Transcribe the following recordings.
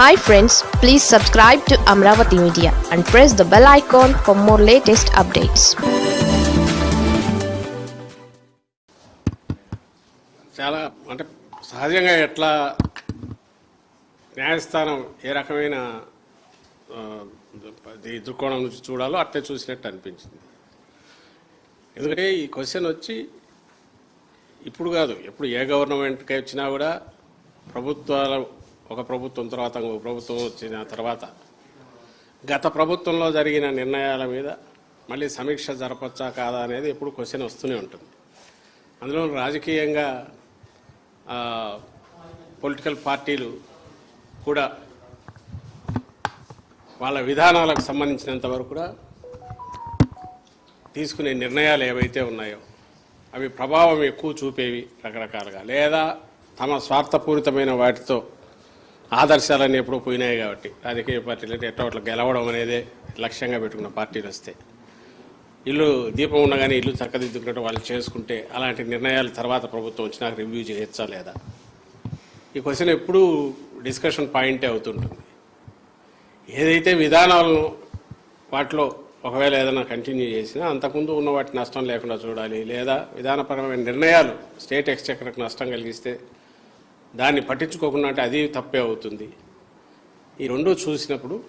Hi friends please subscribe to Amaravati media and press the bell icon for more latest updates చాలా అంటే సహజంగా ఎట్లా న్యాయస్థానం ఏ రకమైన దృక్కోణం నుంచి చూడాలో అట్లే చూసినట్టు అనిపించింది. ఎందుకంటే ఈ క్వశ్చన్ వచ్చి ఇప్పుడు కాదు ఎప్పుడు ఏ గవర్నమెంట్కి వచ్చినా కూడా ప్రభుత్వాలు ఒక ప్రభుత్వం తర్వాత ఇంకొక ప్రభుత్వం వచ్చిన తర్వాత గత ప్రభుత్వంలో జరిగిన నిర్ణయాల మీద మళ్ళీ సమీక్ష జరపచ్చా కాదా అనేది ఎప్పుడు క్వశ్చన్ వస్తూనే ఉంటుంది. అందులో రాజకీయంగా పొలిటికల్ పార్టీలు కూడా వాళ్ళ విధానాలకు సంబంధించినంత వరకు కూడా తీసుకునే నిర్ణయాలు ఏవైతే ఉన్నాయో అవి ప్రభావం ఎక్కువ చూపేవి రకరకాలుగా. లేదా తమ స్వార్థపూరితమైన వాటితో ఆదర్శాలన్నీ ఎప్పుడూ పోయినాయి కాబట్టి రాజకీయ పార్టీలు అంటే ఎట్లా అట్లా గెలవడం అనేదే లక్ష్యంగా పెట్టుకున్న పార్టీలు వస్తే. ఇల్లు దీపం ఉండగానే ఇల్లు చక్కదిద్దుకున్నట్టు వాళ్ళు చేసుకుంటే అలాంటి నిర్ణయాలు తర్వాత ప్రభుత్వం వచ్చినాక రివ్యూ చేయొచ్చా లేదా? ఈ క్వశ్చన్ ఎప్పుడూ డిస్కషన్ పాయింటే అవుతుంటుంది. ఏదైతే విధానాలను వాటిలో ఒకవేళ ఏదైనా కంటిన్యూ చేసినా అంతకుముందు ఉన్న వాటి నష్టం లేకుండా చూడాలి లేదా విధానపరమైన నిర్ణయాలు స్టేట్ ఎక్స్చెక్కర్కి నష్టం కలిగిస్తే దాన్ని పట్టించుకోకుండా అంటే అది తప్పే అవుతుంది. ఈ రెండు చూసినప్పుడు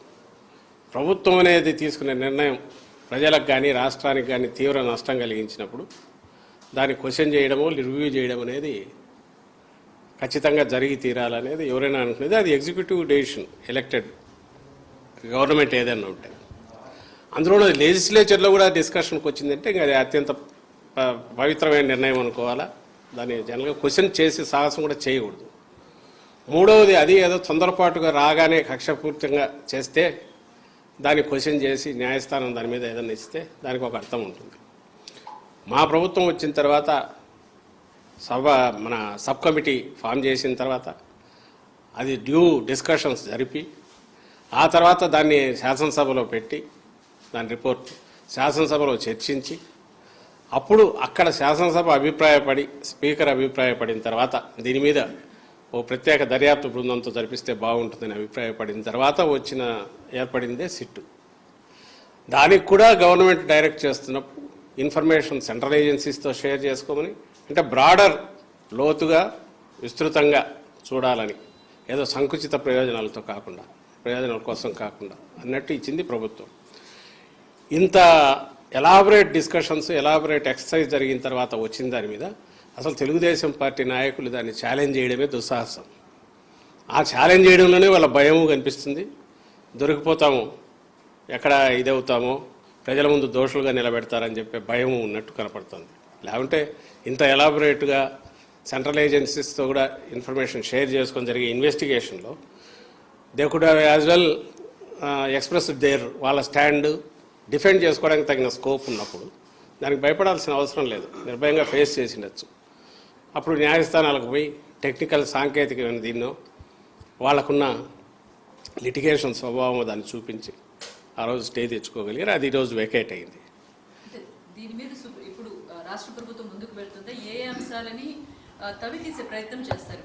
ప్రభుత్వం అనేది తీసుకునే నిర్ణయం ప్రజలకు కానీ రాష్ట్రానికి కానీ తీవ్ర నష్టం కలిగించినప్పుడు దాన్ని క్వశ్చన్ చేయడము రివ్యూ చేయడం అనేది ఖచ్చితంగా జరిగి తీరాలనేది ఎవరైనా అనుకునేది. అది ఎగ్జిక్యూటివ్ డెసిషన్ ఎలక్టెడ్ గవర్నమెంట్ ఏదైనా ఉంటే. అందులో లెజిస్లేచర్లో కూడా డిస్కషన్కి వచ్చిందంటే ఇంకా అది అత్యంత ప- పవిత్రమైన నిర్ణయం అనుకోవాలా? దాన్ని జనరల్గా క్వశ్చన్ చేసే సాహసం కూడా చేయకూడదు. మూడవది అది ఏదో తొందరపాటుగా రాగానే కక్షపూర్తంగా చేస్తే దాన్ని క్వశ్చన్ చేసి న్యాయస్థానం దాని మీద ఏదైనా ఇస్తే దానికి ఒక అర్థం ఉంటుంది. మా ప్రభుత్వం వచ్చిన తర్వాత సభ మన సబ్ కమిటీ ఫామ్ చేసిన తర్వాత అది డ్యూ డిస్కషన్స్ జరిపి ఆ తర్వాత దాన్ని శాసనసభలో పెట్టి దాని రిపోర్ట్ శాసనసభలో చర్చించి అప్పుడు అక్కడ శాసనసభ అభిప్రాయపడి స్పీకర్ అభిప్రాయపడిన తర్వాత దీని మీద ఓ ప్రత్యేక దర్యాప్తు బృందంతో జరిపిస్తే బాగుంటుందని అభిప్రాయపడిన తర్వాత వచ్చిన ఏర్పడిందే సిట్టు. దానికి కూడా గవర్నమెంట్ డైరెక్ట్ చేస్తున్నప్పుడు ఇన్ఫర్మేషన్ సెంట్రల్ ఏజెన్సీస్తో షేర్ చేసుకోమని అంటే బ్రాడర్ లోతుగా విస్తృతంగా చూడాలని ఏదో సంకుచిత ప్రయోజనాలతో కాకుండా ప్రయోజనాల కోసం కాకుండా అన్నట్టు ఇచ్చింది ప్రభుత్వం. ఇంత ఎలాబరేట్ డిస్కషన్స్ ఎలాబరేట్ ఎక్సర్సైజ్ జరిగిన తర్వాత వచ్చిన దాని మీద అసలు తెలుగుదేశం పార్టీ నాయకులు దాన్ని ఛాలెంజ్ చేయడమే దుస్సాహసం. ఆ ఛాలెంజ్ చేయడంలోనే వాళ్ళ భయము కనిపిస్తుంది. దొరికిపోతాము. ఎక్కడ ఇదవుతామో ప్రజల ముందు దోషులుగా నిలబెడతారని చెప్పే భయం ఉన్నట్టు కనపడుతుంది. లేకుంటే ఇంత ఎలాబొరేట్గా సెంట్రల్ ఏజెన్సీస్తో కూడా ఇన్ఫర్మేషన్ షేర్ చేసుకొని జరిగే ఇన్వెస్టిగేషన్లో they could have as well express their వాళ్ళ స్టాండ్ డిఫెండ్ చేసుకోవడానికి తగిన స్కోప్ ఉన్నప్పుడు దానికి భయపడాల్సిన అవసరం లేదు. నిర్భయంగా ఫేస్ చేసిండొచ్చు అప్పుడు న్యాయస్థానాలకు పోయి టెక్నికల్ సాంకేతికమైన దీన్నో వాళ్ళకున్న లిటిగేషన్ స్వభావం దాన్ని చూపించి ఆ రోజు స్టే తెచ్చుకోగలిగారు. అది ఈరోజు వెకేట్ అయింది. అంటే దీని మీద సు- ఇప్పుడు ఆ, రాష్ట్ర ప్రభుత్వం ముందుకు వెళ్తుంటే ఏ అంశాలని ఆ, తవ్వి తీసే ప్రయత్నం చేస్తారు?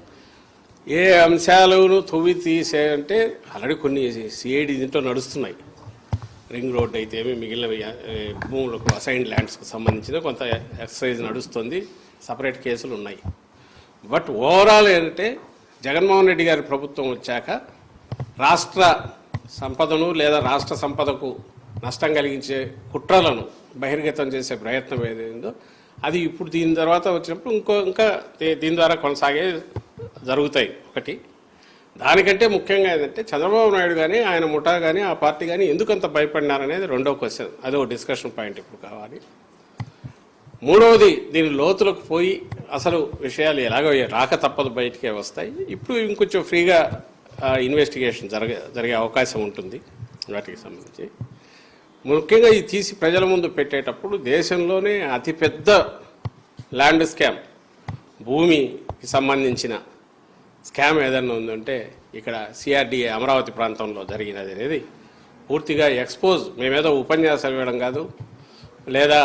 ఏ అంశాలను తొవ్వి తీసే అంటే ఆల్రెడీ కొన్ని సిఐడి దీంట్లో నడుస్తున్నాయి. రింగ్ రోడ్ అయితే ఏమి మిగిలిన భూములకు అసైన్ ల్యాండ్స్కి సంబంధించిన కొంత ఎక్సర్సైజ్ నడుస్తుంది. సపరేట్ కేసులు ఉన్నాయి. బట్ ఓవరాల్ ఏంటంటే జగన్మోహన్ రెడ్డి గారి ప్రభుత్వం వచ్చాక రాష్ట్ర సంపదను లేదా రాష్ట్ర సంపదకు నష్టం కలిగించే కుట్రలను బహిర్గతం చేసే ప్రయత్నం ఏదైందో అది ఇప్పుడు దీని తర్వాత వచ్చినప్పుడు ఇంకో ఇంకా దీని ద్వారా కొనసాగే జరుగుతాయి ఒకటి. దానికంటే ముఖ్యంగా ఏంటంటే చంద్రబాబు నాయుడు కానీ ఆయన ముఠా కానీ ఆ పార్టీ కానీ ఎందుకంత భయపడినారనేది రెండో క్వశ్చన్. అదో డిస్కషన్ పాయింట్ ఇప్పుడు కావాలి. మూడవది దీని లోతులకు పోయి అసలు విషయాలు ఎలాగో రాక తప్పదు బయటికే వస్తాయి. ఇప్పుడు ఇంకొంచెం ఫ్రీగా ఇన్వెస్టిగేషన్ జరగ జరిగే అవకాశం ఉంటుంది వాటికి సంబంధించి. ముఖ్యంగా ఇది తీసి ప్రజల ముందు పెట్టేటప్పుడు దేశంలోనే అతిపెద్ద ల్యాండ్ స్కామ్ భూమికి సంబంధించిన స్కామ్ ఏదైనా ఉందంటే ఇక్కడ సిఆర్డిఏ అమరావతి ప్రాంతంలో జరిగినది అనేది పూర్తిగా ఎక్స్పోజ్ మేమేదో ఉపన్యాసాలు ఇవ్వడం కాదు లేదా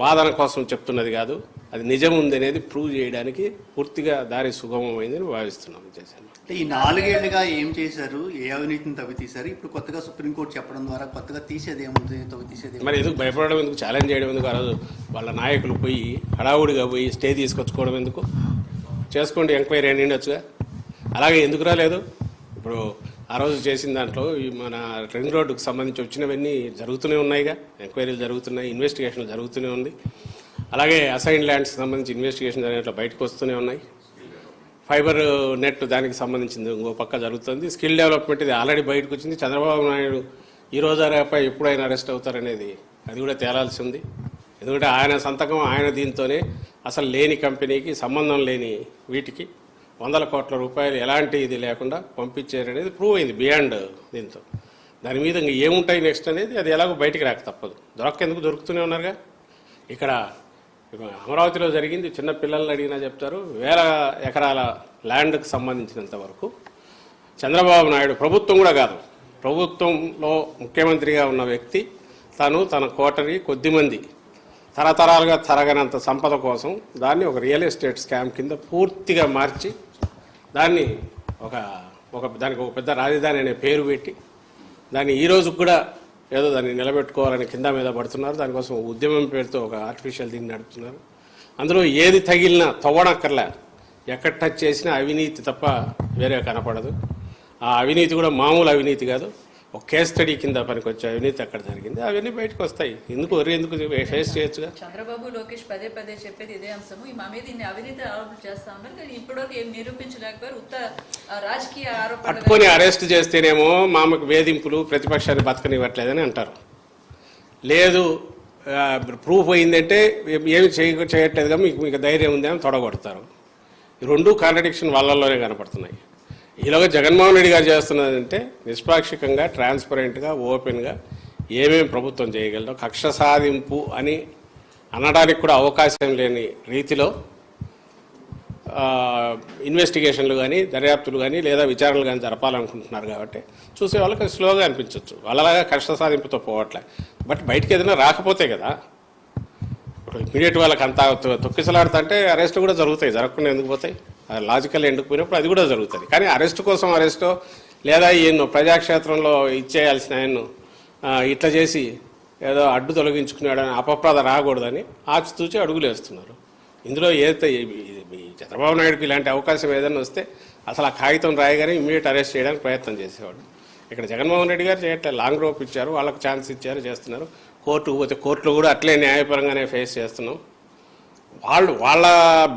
వాదన కోసం చెప్తున్నది కాదు. అది నిజం ఉంది అనేది ప్రూవ్ చేయడానికి పూర్తిగా దారి సుగమమైందని భావిస్తున్నాం చేశాను అంటే ఈ నాలుగేళ్ళుగా ఏం చేశారు? ఏ అవినీతిని తవ్వి తీశారు ఇప్పుడు కొత్తగా సుప్రీంకోర్టు చెప్పడం ద్వారా కొత్తగా తీసేది ఏముంది? తవ్వి తీసేది ఏముంది? మరి ఎందుకు భయపడడం ఎందుకు? ఛాలెంజ్ చేయడం ఎందుకు? ఆ రోజు వాళ్ళ నాయకులు పోయి హడావుడిగా పోయి స్టే తీసుకొచ్చుకోవడం ఎందుకు? చేసుకోండి ఎంక్వైరీ అని ఉండొచ్చుగా? అలాగే ఎందుకు రాలేదు? ఇప్పుడు ఆ రోజు చేసిన దాంట్లో మన రింగ్ రోడ్డుకు సంబంధించి వచ్చినవన్నీ జరుగుతూనే ఉన్నాయిగా. ఎంక్వైరీలు జరుగుతున్నాయి ఇన్వెస్టిగేషన్ జరుగుతూనే ఉంది. అలాగే అసైన్ ల్యాండ్స్ సంబంధించి ఇన్వెస్టిగేషన్ జరిగినట్లు బయటకు వస్తూనే ఉన్నాయి. ఫైబర్ నెట్ దానికి సంబంధించింది ఇంకో పక్క జరుగుతుంది. స్కిల్ డెవలప్మెంట్ ఇది ఆల్రెడీ బయటకు వచ్చింది. చంద్రబాబు నాయుడు ఈ రోజు రేపై ఎప్పుడైనా అరెస్ట్ అవుతారనేది అది కూడా తేలాల్సి ఉంది. ఎందుకంటే ఆయన సంతకం ఆయన దీంతోనే అసలు లేని కంపెనీకి సంబంధం లేని వీటికి. వందల కోట్ల రూపాయలు ఎలాంటి ఇది లేకుండా పంపించారనేది ప్రూవ్ అయింది బియాండ్ దీంతో. దాని మీద ఇంక ఏముంటాయి నెక్స్ట్ అనేది అది ఎలాగో బయటికి రాక తప్పదు. దొరకెందుకు దొరుకుతూనే ఉన్నారుగా. ఇక్కడ అమరావతిలో జరిగింది చిన్న పిల్లల్ని అడిగినా చెప్తారు వేల ఎకరాల ల్యాండ్కి సంబంధించినంత వరకు. చంద్రబాబు నాయుడు ప్రభుత్వం కూడా కాదు. ప్రభుత్వంలో ముఖ్యమంత్రిగా ఉన్న వ్యక్తి తను తన కోటరి కొద్దిమంది తరతరాలుగా తరగనంత సంపద కోసం దాన్ని ఒక రియల్ ఎస్టేట్ స్కామ్ కింద పూర్తిగా మార్చి దాన్ని ఒక ఒక దానికి ఒక పెద్ద రాజధాని అనే పేరు పెట్టి దాన్ని ఈ రోజుకు కూడా ఏదో దాన్ని నిలబెట్టుకోవాలని కింద మీద పడుతున్నారు. దానికోసం ఉద్యమం పేరుతో ఒక ఆర్టిఫిషియల్ దీన్ని నడుపుతున్నారు. అందులో ఏది తగిలినా తవ్వడక్కర్లే ఎక్కడ టచ్ చేసినా అవినీతి తప్ప వేరే కనపడదు. ఆ అవినీతి కూడా మామూలు అవినీతి కాదు. ఒక కేస్ స్టడీ కింద పనికొచ్చే అవినీతి అక్కడ జరిగింది? అవన్నీ బయటకు వస్తాయి. ఎందుకు ఎందుకు ఫేస్ చేయొచ్చుగా? చంద్రబాబు లోకేష్ పదే పదే చెప్పేది ఇదే అంశము. మా మీద ఇన్ని అవినీతి ఆరోపణలు చేస్తా ఉన్నారు. కానీ ఇప్పటివరకు ఏం నిరూపించలేకపోయారు. ఉత్త రాజకీయ ఆరోపణలు పట్టుకొని అరెస్ట్ చేస్తేనేమో మామకు వేధింపులు ప్రతిపక్షాన్ని బతకనివ్వట్లేదని అంటారు. లేదు ప్రూఫ్ అయిందంటే ఏమి చేయ చేయట్లేదుగా మీకు మీకు ధైర్యం ఉంది అని తొడగొడతారు. రెండు కాంట్రడిక్షన్ వాళ్ళల్లోనే కనపడుతున్నాయి. ఇలాగ జగన్మోహన్ రెడ్డి గారు చేస్తున్నదంటే నిష్పాక్షికంగా ట్రాన్స్పరెంట్గా ఓపెన్గా ఏమేమి ప్రభుత్వం చేయగలదో కక్ష సాధింపు అని అనడానికి కూడా అవకాశం లేని రీతిలో ఇన్వెస్టిగేషన్లు కానీ దర్యాప్తులు కానీ లేదా విచారణలు కానీ జరపాలనుకుంటున్నారు కాబట్టి చూసే వాళ్ళకి స్లోగా అనిపించవచ్చు వాళ్ళలాగా కష్ట సాధింపుతో పోవట్లే. బట్ బయటికి ఏదైనా రాకపోతే కదా ఇప్పుడు ఇమీడియట్ వాళ్ళకి అంత తొక్కిసలాడుతుంటే అరెస్ట్ కూడా జరుగుతాయి జరగకుండా ఎందుకు పోతాయి? లాజికల్ ఎందుకు పోయినప్పుడు అది కూడా జరుగుతుంది. కానీ అరెస్ట్ కోసం అరెస్టో లేదా ఈయన్ను ప్రజాక్షేత్రంలో ఇచ్చేయాల్సిన ఆయన్ను ఇట్లా చేసి ఏదో అడ్డు తొలగించుకున్నాడని అపప్రద రాకూడదని ఆచితూచి అడుగులు వేస్తున్నారు ఇందులో ఏదైతే చంద్రబాబు నాయుడుకి ఇలాంటి అవకాశం ఏదైనా వస్తే అసలు ఆ కాగితం రాయగానే ఇమీడియట్ అరెస్ట్ చేయడానికి ప్రయత్నం చేసేవాడు. ఇక్కడ జగన్మోహన్ రెడ్డి గారు చేయట్లే లాంగ్ రోప్ ఇచ్చారు వాళ్ళకి ఛాన్స్ ఇచ్చారు చేస్తున్నారు. కోర్టుకు పోతే కోర్టులో కూడా అట్లే న్యాయపరంగానే ఫేస్ చేస్తున్నాం. వాళ్ళు వాళ్ళ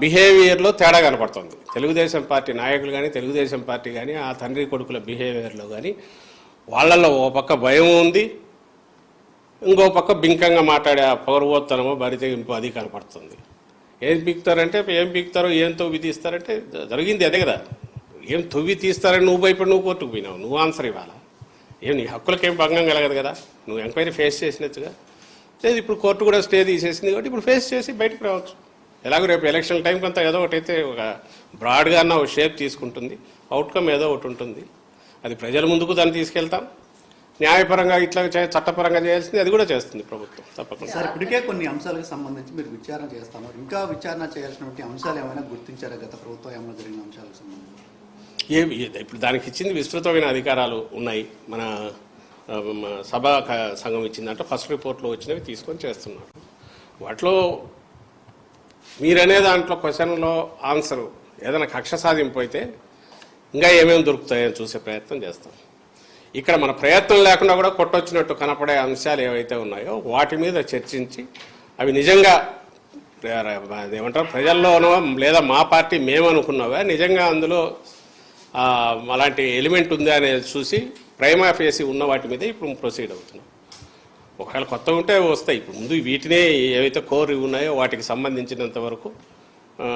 బిహేవియర్లో తేడా కనపడుతుంది. తెలుగుదేశం పార్టీ నాయకులు కానీ తెలుగుదేశం పార్టీ కానీ ఆ తండ్రి కొడుకుల బిహేవియర్లో కానీ వాళ్ళల్లో ఓ పక్క భయం ఉంది. ఇంకో పక్క బింకంగా మాట్లాడే ఆ బరితెగింపు అది కనపడుతుంది. ఏం పీకుతారంటే ఏం పీకుతారో ఏం తవ్వి తీస్తారంటే జరిగింది అదే కదా. ఏం తవ్వి తీస్తారని నువ్వు భయపడి నువ్వు కోర్టుకు పోయినావు. నువ్వు ఆన్సర్ ఇవ్వాలా? ఏం నీ హక్కులకేం భంగం కలగదు కదా. నువ్వు ఎంక్వైరీ ఫేస్ చేసినట్టుగా. లేదు ఇప్పుడు కోర్టు కూడా స్టే తీసేసింది కాబట్టి ఇప్పుడు ఫేస్ చేసి బయటకు రావచ్చు. ఎలాగో రేపు ఎలక్షన్ టైం కొంత ఏదో ఒకటి అయితే ఒక బ్రాడ్గా అన్న ఒక షేప్ తీసుకుంటుంది. అవుట్కమ్ ఏదో ఒకటి ఉంటుంది. అది ప్రజల ముందుకు దాన్ని తీసుకెళ్తాం. న్యాయపరంగా ఇట్లా చే- చట్టపరంగా చేయాల్సింది అది కూడా చేస్తుంది ప్రభుత్వం తప్పకుండా. సార్ ఇప్పటికే కొన్ని అంశాలకు సంబంధించి మీరు విచారణ చేస్తున్నారు. ఇంకా విచారణ చేయాల్సినటువంటి అంశాలు ఏమైనా గుర్తించారా? గత ప్రభుత్వం ఏమైనా జరిగిన అంశాలకు సంబంధించి? ఏ ఇప్పుడు దానికి ఇచ్చింది విస్తృతమైన అధికారాలు ఉన్నాయి. మన సభా సంఘం ఇచ్చిందంటే. ఫస్ట్ రిపోర్ట్లో వచ్చినవి తీసుకొని చేస్తున్నారు. వాటిలో మీరనే దాంట్లో క్వశ్చన్లో ఆన్సర్ ఏదైనా కక్ష సాధింపు అయితే ఇంకా ఏమేమి దొరుకుతాయని చూసే ప్రయత్నం చేస్తాం. ఇక్కడ మన ప్రయత్నం లేకుండా కూడా కొట్టొచ్చినట్టు కనపడే అంశాలు ఏవైతే ఉన్నాయో వాటి మీద చర్చించి అవి నిజంగా ప్ర- ఏమంటారు ప్రజల్లోనో లేదా మా పార్టీ మేమనుకున్నావా నిజంగా అందులో అలాంటి ఎలిమెంట్ ఉందా అనేది చూసి ప్రైమా ఫేసి ఉన్న వాటి మీద ఇప్పుడు ప్రొసీడ్ అవుతున్నాం. ఒకవేళ కొత్త ఉంటే వస్తాయి. ఇప్పుడు ముందు వీటినే ఏవైతే కోర్ ఉన్నాయో వాటికి సంబంధించినంత వరకు ఆ,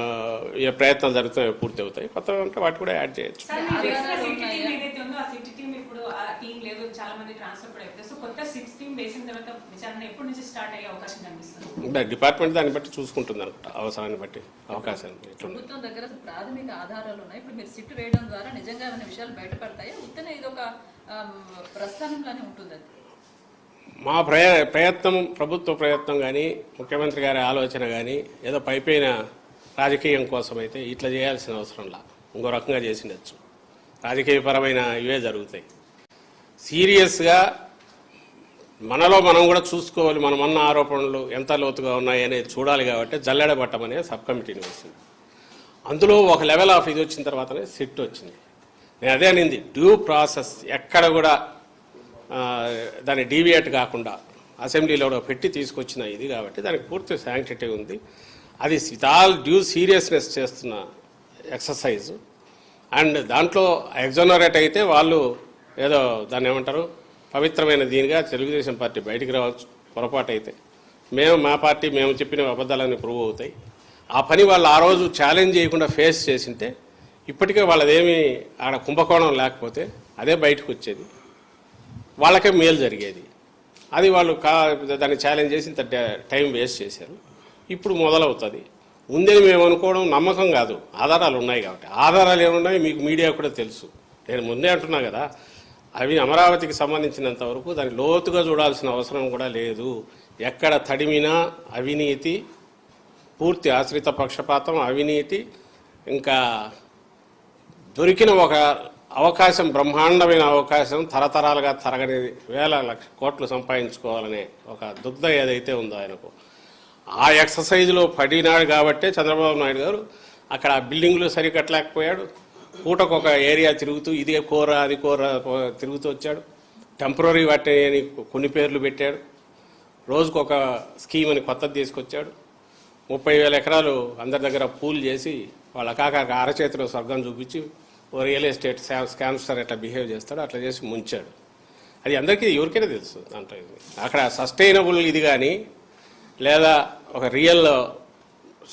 ఏ ప్రయత్నాలు జరుగుతాయో పూర్తి అవుతాయి. కొత్తగా ఉంటే వాటి కూడా యాడ్ చేయొచ్చు. సార్ మీరు వేసిన ఆధారాలు సిటీ టీం ఉన్నాయా? ఏదైతే ఉందో ఆ సిటీ టీం ఇప్పుడు ఆ టీం లేదు చాలా మంది ట్రాన్స్ఫర్ కూడా అవుతారు సో కొత్త సిక్స్ టీం వేసిన తర్వాత విచారణ ఎప్పటి నుంచి స్టార్ట్ అయ్యే అవకాశం కనిపిస్తుంది? ఇంకా డిపార్ట్మెంట్ దాన్ని బట్టి చూసుకుంటుంది అనుకుంటా అవసరాన్ని బట్టి అవకాశాన్ని ఎట్లుంది? ప్రభుత్వం దగ్గర ప్రాథమిక ఆధారాలు ఉన్నాయి. ఇప్పుడు మీరు సిట్ వేయడం ద్వారా నిజంగా ఏమైనా విషయాలు బయటపడతాయా? ఉత్తనే ఇది ఒక ప్రస్థానంలానే ఉంటుంది మా ప్రయ ప్రయత్నం ప్రభుత్వ ప్రయత్నం కానీ ముఖ్యమంత్రి గారి ఆలోచన కానీ ఏదో పైపైన రాజకీయం కోసం అయితే ఇట్లా చేయాల్సిన అవసరంలా ఇంకో రకంగా చేసిండొచ్చు. రాజకీయపరమైన ఇవే జరుగుతాయి. సీరియస్గా మనలో మనం కూడా చూసుకోవాలి. మనం అన్న ఆరోపణలు ఎంత లోతుగా ఉన్నాయి అనేది చూడాలి కాబట్టి జల్లెడబట్టమనే సబ్ కమిటీని వేసింది. అందులో ఒక లెవెల్ ఆఫ్ ఇది వచ్చిన తర్వాతనే సిట్ వచ్చింది. నేను అదే అనింది డ్యూ ప్రాసెస్ ఎక్కడ కూడా దాన్ని డీవియేట్ కాకుండా అసెంబ్లీలో పెట్టి తీసుకొచ్చిన ఇది కాబట్టి దానికి పూర్తి శాంక్టిటీ ఉంది. అది విత్ ఆల్ డ్యూ సీరియస్నెస్ చేస్తున్న ఎక్సర్సైజ్. అండ్ దాంట్లో ఎగ్జోనరేట్ అయితే వాళ్ళు ఏదో దాన్ని ఏమంటారు? పవిత్రమైన దీనిగా తెలుగుదేశం పార్టీ బయటికి రావచ్చు పొరపాటు అయితే మేము మా పార్టీ మేము చెప్పిన అబద్ధాలన్నీ ప్రూవ్ అవుతాయి. ఆ పని వాళ్ళు ఆ రోజు ఛాలెంజ్ చేయకుండా ఫేస్ చేసింటే ఇప్పటికే వాళ్ళదేమి ఆడ కుంభకోణం లేకపోతే అదే బయటకు వచ్చేది. వాళ్ళకే మేలు జరిగేది. అది వాళ్ళు కా దాన్ని ఛాలెంజ్ చేసి ఇంత టైం వేస్ట్ చేశారు. ఇప్పుడు మొదలవుతుంది. ఉందని మేము అనుకోవడం నమ్మకం కాదు. ఆధారాలు ఉన్నాయి కాబట్టి. ఆధారాలు ఏమున్నాయి మీకు మీడియా కూడా తెలుసు. నేను ముందే అంటున్నా కదా అవి అమరావతికి సంబంధించినంత వరకు దాన్ని లోతుగా చూడాల్సిన అవసరం కూడా లేదు. ఎక్కడ తడిమినా అవినీతి పూర్తి ఆశ్రిత పక్షపాతం అవినీతి ఇంకా దొరికిన ఒక అవకాశం బ్రహ్మాండమైన అవకాశం తరతరాలుగా తరగని వేల లక్ష కోట్లు సంపాదించుకోవాలనే ఒక దుగ్ధ ఏదైతే ఉందో ఆయనకు. ఆ ఎక్సర్సైజ్లో పడినాడు కాబట్టే చంద్రబాబు నాయుడు గారు అక్కడ ఆ బిల్డింగ్లు సరికట్టలేకపోయాడు. పూటకు ఒక ఏరియా తిరుగుతూ ఇది కూర అది కూర తిరుగుతూ వచ్చాడు. టెంపరీ వాటిని కొన్ని పేర్లు పెట్టాడు. రోజుకు ఒక స్కీమ్ అని కొత్తది తీసుకొచ్చాడు. ముప్పై వేల ఎకరాలు అందరి దగ్గర పూలు చేసి వాళ్ళ కాక అరచేతిలో స్వర్గం చూపించి ఓ రియల్ ఎస్టేట్ స్కామ్స్టర్ ఎట్లా బిహేవ్ చేస్తాడో అట్లా చేసి ముంచాడు. అది అందరికీ ఎవరికైనా తెలుసు దాంట్లో ఇది. అక్కడ సస్టైనబుల్ ఇది కానీ లేదా ఒక రియల్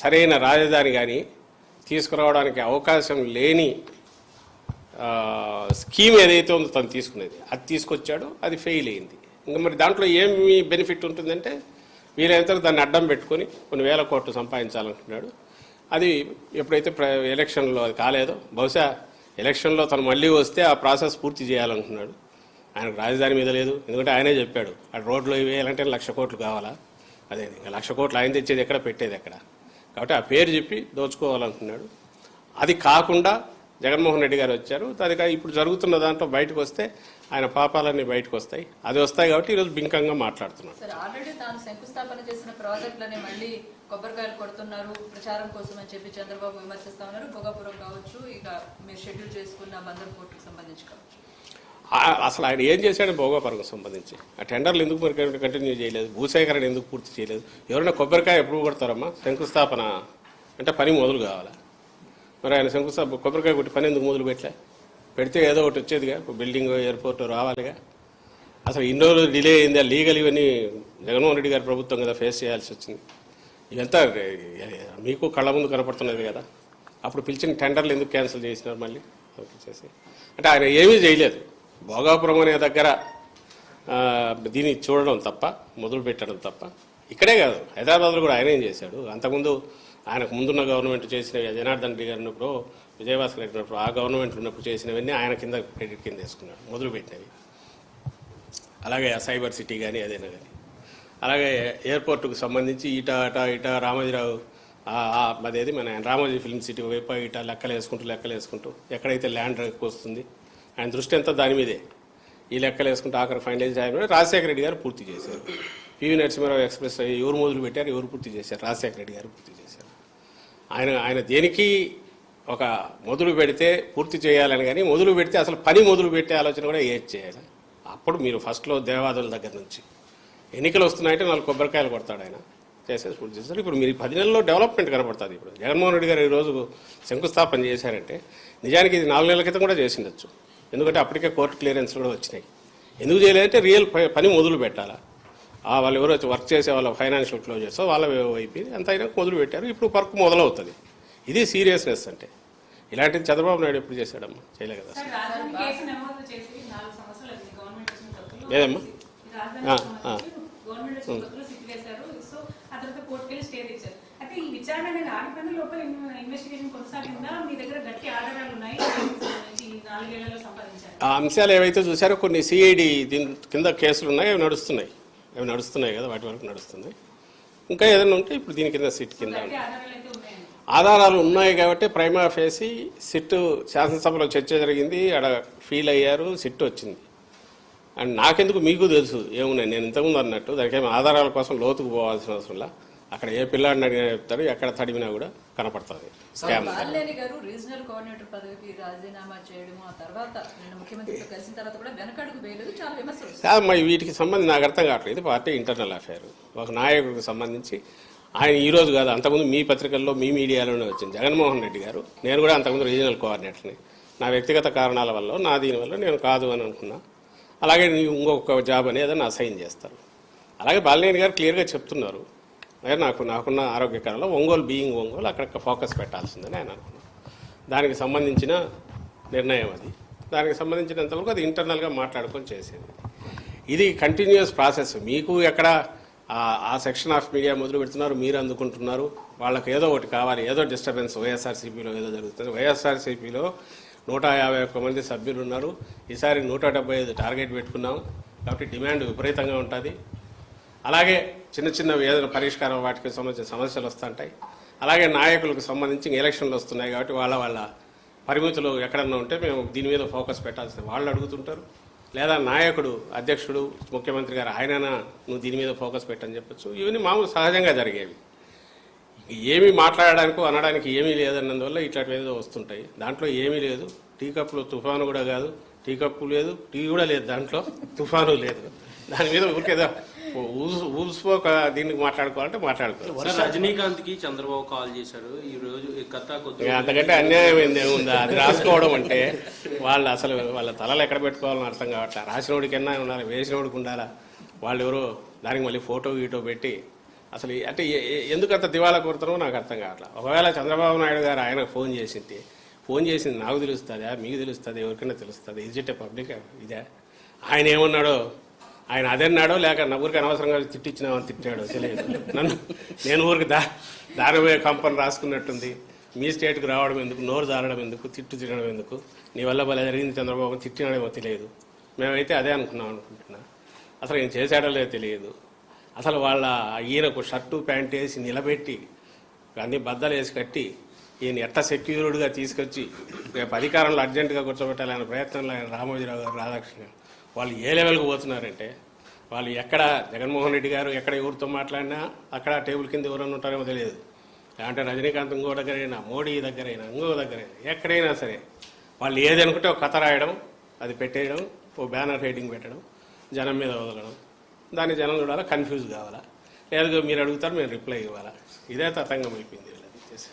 సరైన రాజధాని కానీ తీసుకురావడానికి అవకాశం లేని స్కీమ్ ఏదైతే ఉందో తను తీసుకునేది. అది తీసుకొచ్చాడు అది ఫెయిల్ అయింది. ఇంకా మరి దాంట్లో ఏమి బెనిఫిట్ ఉంటుందంటే వీలైనంత దాన్ని అడ్డం పెట్టుకొని కొన్ని వేల కోట్లు సంపాదించాలనుకున్నాడు అది ఎప్పుడైతే ప్ర ఎలక్షన్లో అది కాలేదో బహుశా ఎలక్షన్లో తను మళ్ళీ వస్తే ఆ ప్రాసెస్ పూర్తి చేయాలనుకున్నాడు. ఆయనకు రాజధాని మీద లేదు. ఎందుకంటే ఆయనే చెప్పాడు ఆ రోడ్లు వేయాలంటే లక్ష కోట్లు కావాలా? అదే ఇంకా లక్ష కోట్లు ఆయన తెచ్చేది ఎక్కడ? పెట్టేది ఎక్కడ? కాబట్టి ఆ పేరు చెప్పి దోచుకోవాలనుకున్నాడు. అది కాకుండా జగన్మోహన్ రెడ్డి గారు వచ్చారు. దానికి ఇప్పుడు జరుగుతున్న దాంట్లో బయటకు వస్తే ఆయన పాపాలన్నీ బయటకు వస్తాయి అది వస్తాయి కాబట్టి ఈరోజు బింకంగా ఆల్రెడీ తాను శంకుస్థాపన చేసిన ప్రాజెక్టులని మళ్ళీ కొబ్బరికాయలు కొడుతున్నారు. ప్రచారం కోసం అని చెప్పి చంద్రబాబు విమర్శిస్తా ఉన్నారు. భోగాపురం కావచ్చు ఇక మీరు షెడ్యూల్ చేసుకున్న బందర్ పోర్టుకు సంబంధించి కావచ్చు. అసలు ఆయన ఏం చేశాడు భోగాపురంకు సంబంధించి? ఆ టెండర్లు ఎందుకు మరి కంటిన్యూ చేయలేదు? భూసేకరణ ఎందుకు పూర్తి చేయలేదు? ఎవరైనా కొబ్బరికాయ ఎప్పుడు కొడతారమ్మా? శంకుస్థాపన అంటే పని మొదలు కావాలా? మరి ఆయన శంకుస్థాపన కొబ్బరికాయ కొట్టి పని ఎందుకు మొదలు పెట్టలే పెడితే ఏదో ఒకటి వచ్చేదిగా బిల్డింగ్ ఎయిర్పోర్ట్ రావాలిగా. అసలు ఇన్ని రోజులు డిలే అయింది? లీగల్ ఇవన్నీ జగన్మోహన్ రెడ్డి గారి ప్రభుత్వం కదా ఫేస్ చేయాల్సి వచ్చింది. ఇదంతా మీకు కళ్ళ ముందు కనపడుతున్నది కదా. అప్పుడు పిలిచిన టెండర్లు ఎందుకు క్యాన్సిల్ చేసినారు మళ్ళీ? చేసి. అంటే ఆయన ఏమీ చేయలేదు. భోగాపురం అనే దగ్గర దీన్ని చూడడం తప్ప మొదలు పెట్టడం తప్ప ఇక్కడే కాదు. హైదరాబాద్లో కూడా ఆయన ఏం చేశాడు? అంతకుముందు ఆయనకు ముందున్న గవర్నమెంట్ చేసిన జనార్దన్ రెడ్డి గారు విజయభాస్కర్ రెడ్డి ఆ గవర్నమెంట్ ఉన్నప్పుడు చేసినవన్నీ ఆయన కింద క్రెడిట్ కింద వేసుకున్నాడు మొదలుపెట్టినవి అలాగే ఆ సైబర్ సిటీ కానీ అదేనా కానీ అలాగే ఎయిర్పోర్టుకు సంబంధించి ఇట అట ఇట రామోజీరావు అదేది మన రామోజీ ఫిల్మ్ సిటీ వైపు ఇట లెక్కలు వేసుకుంటూ లెక్కలు వేసుకుంటూ ఎక్కడైతే ల్యాండ్ వస్తుంది ఆయన దృష్టి అంతా దాని మీదే. ఈ లెక్కలు వేసుకుంటూ ఆఖరి ఫైనలైజ్ అయిన రాజశేఖర రెడ్డి గారు పూర్తి చేశారు. పివి నరసింహారావు ఎక్స్ప్రెస్ ఎవరు మొదలు పెట్టారు ఎవరు పూర్తి చేశారు? రాజశేఖర రెడ్డి గారు పూర్తి చేశారు. ఆయన ఆయన దేనికి ఒక మొదలు పెడితే పూర్తి చేయాలని కానీ మొదలు పెడితే అసలు పని మొదలు పెట్టే ఆలోచన కూడా ఏది చేయాలి? అప్పుడు మీరు ఫస్ట్లో దేవాదుల దగ్గర నుంచి ఎన్నికలు వస్తున్నాయంటే నాలుగు కొబ్బరికాయలు కొడతాడు ఆయన. చేసేసి పూర్తి చేస్తారు. ఇప్పుడు మీరు పది నెలల్లో డెవలప్మెంట్ కనపడుతుంది ఇప్పుడు. జగన్మోహన్ రెడ్డి గారు ఈరోజు శంకుస్థాపన చేశారంటే నిజానికి ఇది నాలుగు నెలల క్రితం కూడా చేసిండొచ్చు. ఎందుకంటే అప్పటికే కోర్టు క్లియరెన్స్ కూడా వచ్చినాయి. ఎందుకు చేయలేదంటే రియల్ పని మొదలు పెట్టాలా? ఆ వాళ్ళు ఎవరో వచ్చి వర్క్ చేసే వాళ్ళ ఫైనాన్షియల్ క్లోజర్స్ వాళ్ళ వైపు అంత అయినా మొదలు పెట్టారు. ఇప్పుడు వర్క్ మొదలవుతుంది. ఇది సీరియస్నెస్ అంటే. ఇలాంటిది చంద్రబాబు నాయుడు ఎప్పుడు చేశాడమ్మా? చేయలేదు కదా. లేదమ్మా? ఆ, అంశాలు ఏవైతే చూసారో కొన్ని సిఐడి దీని కింద కేసులు ఉన్నాయి. అవి నడుస్తున్నాయి. అవి నడుస్తున్నాయి కదా. వాటి వరకు నడుస్తున్నాయి ఇంకా ఏదైనా ఉంటే ఇప్పుడు దీని కింద సిట్ కింద ఆధారాలు ఉన్నాయి కాబట్టి ప్రైమా ఫేసి సిట్ శాసనసభలో చర్చ జరిగింది ఆడ ఫీల్ అయ్యారు సిట్ వచ్చింది. అండ్ నాకెందుకు మీకు తెలుసు? ఏమున్నాయి నేను ఇంతకుముందు అన్నట్టు దానికి ఏమి ఆధారాల కోసం లోతుకు పోవాల్సిన అవసరంలా అక్కడ ఏ పిల్లాడిని అడిగినా చెప్తాడు ఎక్కడ తడిమినా కూడా కనపడుతుంది. స్కామ్ వీటికి సంబంధించి నాకు అర్థం కావట్లేదు పార్టీ ఇంటర్నల్ అఫైర్. ఒక నాయకుడికి సంబంధించి ఆయన ఈరోజు కాదు అంతకుముందు మీ పత్రికల్లో మీ మీడియాలోనే వచ్చింది. జగన్మోహన్ రెడ్డి గారు. నేను కూడా అంతకుముందు రీజనల్ కోఆర్డినేటర్ని. నా వ్యక్తిగత కారణాల వల్ల నా దీనివల్ల నేను కాదు అని అనుకున్నా. అలాగే ఇంకొక జాబ్ అనేది నా అసైన్ చేస్తారు. అలాగే బాలినేని గారు క్లియర్గా చెప్తున్నారు. అదే నాకు నాకున్న ఆరోగ్యకరంలో ఒంగోలు బీయింగ్ ఒంగోలు అక్కడ ఫోకస్ పెట్టాల్సిందని ఆయన అనుకున్నాను దానికి సంబంధించిన నిర్ణయం అది. దానికి సంబంధించినంతవరకు అది ఇంటర్నల్గా మాట్లాడుకొని చేసేది. ఇది కంటిన్యూస్ ప్రాసెస్. మీకు ఎక్కడ ఆ- సెక్షన్ ఆఫ్ మీడియా మొదలు పెడుతున్నారు మీరు అందుకుంటున్నారు. వాళ్ళకి ఏదో ఒకటి కావాలి ఏదో డిస్టర్బెన్స్ వైఎస్ఆర్సీపీలో ఏదో జరుగుతుంది. వైఎస్ఆర్సీపీలో నూట యాభై ఒక్క మంది సభ్యులు ఉన్నారు ఈసారి నూట డెబ్బై ఐదు టార్గెట్ పెట్టుకున్నాం. కాబట్టి డిమాండ్ విపరీతంగా ఉంటుంది. అలాగే చిన్న చిన్న ఏదైనా పరిష్కారం వాటికి సంబంధించిన సమస్యలు వస్తుంటాయి. అలాగే నాయకులకు సంబంధించి ఎలక్షన్లు వస్తున్నాయి కాబట్టి వాళ్ళ వాళ్ళ పరిమితులు ఎక్కడన్నా ఉంటే మేము దీని మీద ఫోకస్ పెట్టాల్సింది. వాళ్ళు అడుగుతుంటారు. లేదా నాయకుడు అధ్యక్షుడు ముఖ్యమంత్రి గారు ఆయననా నువ్వు దీని మీద ఫోకస్ పెట్టని చెప్పచ్చు. ఇవన్నీ మామూలు సహజంగా జరిగేవి. ఏమీ మాట్లాడడానికి అనడానికి ఏమీ లేదన్నందువల్ల ఇట్లాంటివి ఏదో వస్తుంటాయి. దాంట్లో ఏమీ లేదు. టీ కప్పులు తుఫాను కూడా కాదు. టీ కప్పు లేదు టీ కూడా లేదు దాంట్లో తుఫాను లేదు. దాని మీద ఊరికేదో ఊసు ఊసుకోక దీనికి మాట్లాడుకోవాలంటే మాట్లాడుకోవాలి. రజనీకాంత్కి చంద్రబాబు కాల్ చేశారు. ఈ రోజు అంతకంటే అన్యాయం ఏంది ఏముందా? అది రాసుకోవడం అంటే వాళ్ళు అసలు వాళ్ళ తలలు ఎక్కడ పెట్టుకోవాలని అర్థం కావట్లే. రాసినోడికన్నా ఉండాలి? వేసినోడికి ఉండాలా? వాళ్ళు ఎవరో దానికి మళ్ళీ ఫోటో గీటో పెట్టి అసలు అంటే ఎందుకు అంత దివాలా కొడుతున్నారో నాకు అర్థం కావట్లే. ఒకవేళ చంద్రబాబు నాయుడు గారు ఆయనకు ఫోన్ చేసింది ఫోన్ చేసింది నాకు తెలుస్తుందా? మీకు తెలుస్తుంది? ఎవరికైనా తెలుస్తుంది? ఇజ్ ఇట్ పబ్లిక్ ఇదే? ఆయన ఏమన్నాడో ఆయన అదన్నాడో లేక నా ఊరికి అనవసరంగా తిట్టించినామని తిట్టాడో తెలియదు. నన్ను నేను ఊరికి దా దాని కంపెనీ రాసుకున్నట్టుంది. మీ స్టేట్కి రావడం ఎందుకు? నోరు జారడం ఎందుకు? తిట్టు తినడం ఎందుకు? నీ వల్ల భలే జరిగింది చంద్రబాబు తిట్టినాడేమో తెలియదు. మేమైతే అదే అనుకున్నాం అనుకుంటున్నా. అసలు ఏం చేశాడో లేదో తెలియదు. అసలు వాళ్ళ ఈయనకు షర్టు ప్యాంట్ వేసి నిలబెట్టి అన్ని బద్దలు వేసి కట్టి ఈయన ఎట్ట సెక్యూర్డ్గా తీసుకొచ్చి రేపు అధికారంలో అర్జెంటుగా కూర్చోబెట్టాలనే ప్రయత్నంలో ఆయన రామోజీరావు గారు రాధాకృష్ణ గారు. వాళ్ళు ఏ లెవెల్కి పోతున్నారంటే వాళ్ళు ఎక్కడ జగన్మోహన్ రెడ్డి గారు ఎక్కడ ఎవరితో మాట్లాడినా అక్కడ టేబుల్ కింద ఎవరైనా ఉంటారేమో తెలియదు. అంటే రజనీకాంత్ ఇంకో దగ్గరైనా మోడీ దగ్గరైనా ఇంకో దగ్గరైనా ఎక్కడైనా సరే వాళ్ళు ఏది అనుకుంటే ఒక కథ రాయడం అది పెట్టేయడం ఓ బ్యానర్ హెడ్డింగ్ పెట్టడం జనం మీద వదలడం దాన్ని జనం చూడాలా కన్ఫ్యూజ్ కావాలా? లేదు మీరు అడుగుతారు మేము రిప్లై ఇవ్వాలా? ఇదే తతంగం అయిపోయింది వీళ్ళది. చేసి